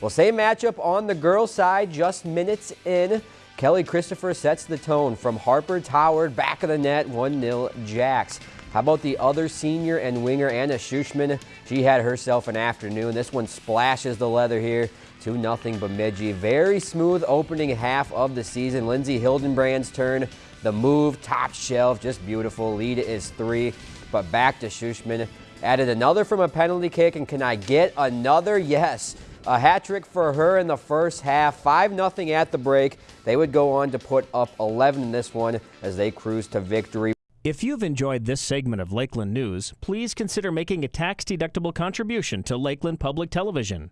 Well, same matchup on the girls' side, just minutes in. Kelly Christopher sets the tone from Harper Howard, back of the net, 1-0 Jacks. How about the other senior and winger, Anna Schuschman? She had herself an afternoon. This one splashes the leather here. 2-0 Bemidji. Very smooth opening half of the season. Lindsay Hildenbrand's turn. The move, top shelf, just beautiful. Lead is three, but back to Schuschman. Added another from a penalty kick, and can I get another? Yes. A hat trick for her in the first half, 5-0 at the break. They would go on to put up 11 in this one as they cruise to victory. If you've enjoyed this segment of Lakeland News, please consider making a tax-deductible contribution to Lakeland Public Television.